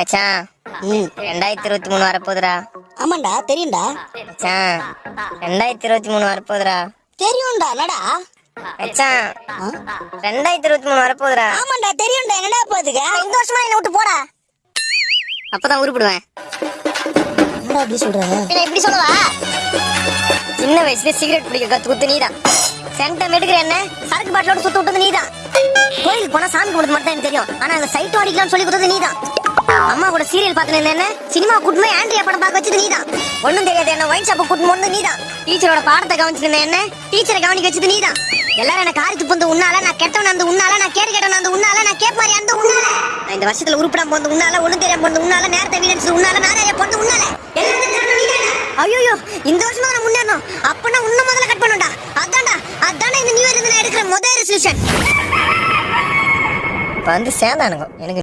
மச்சான். ரெண்டாயிரத்தி இருபத்தி மூணு வரப்போகுதுடா. ஆமாண்டா தெரியும்டா. மச்சான் ரெண்டாயிரத்தி இருபத்தி மூணு வரப்போகுதுடா. தெரியும்டா என்னடா? மச்சான்? ரெண்டாயிரத்தி இருபத்தி மூணு வரப்போகுதுடா. ஆமாண்டா தெரியும்டா என்னடா போகுதுங்க? இந்த வருஷமா என்ன விட்டு போடா. அப்பதான் உருப்பிடுவேன். என்னடா இப்படி சொல்ற? இப்படி சொல்லவா? சின்ன வயசுல சிகரெட் பிடிக்க கத்து குத்து நீதான். சென்டம் எடுக்கிற என்ன? சரக்கு பாட்டிலோட சுத்த விட்டது நீதான். கோயிலுக்கு போனா சாமி கும்பிடுறது மட்டும் தான் எனக்கு தெரியும். ஆனா அந்த சைட் அடிக்கலாம்னு சொல்லி கொடுத்தது நீதான். அம்மா கூட சீரியல் பார்த்துட்டு என்ன சினிமா கூட்டுமே ஆண்ட்ரியா படம் பார்க்க வச்சது நீதான். ஒண்ணும் தெரியாது என்ன ஒயின் ஷாப்பை கூட்டு போனது நீதான். டீச்சரோட பாடத்தை கவனிச்சிருந்த என்ன? டீச்சரை கவனிக்க வச்சது நீதான். எல்லாரும் என்ன காரி துப்பு வந்து உன்னால நான் கெட்டவன் அந்த உன்னால நான் கேடு கெட்டவன் அந்த உன்னால நான் கேப் மாதிரி அந்த உன்னால. நான் இந்த வருஷத்துல உருப்படாம போந்து உன்னால ஒண்ணும் தெரியாம போந்து உன்னால நேரத்தை வீடு உன்னால நாராய போந்து உன்னால. ஐயோ இந்த வருஷமா நான் முன்னேறணும். அப்பனா உன்ன முதல்ல கட் பண்ணுடா அதான்டா அதான்டா இந்த நியூ இயர் நான் எடுக்கிற முதல் ரெசல்யூஷன் இப்போ வந்து சேர்ந்தானுங்க. எனக்கு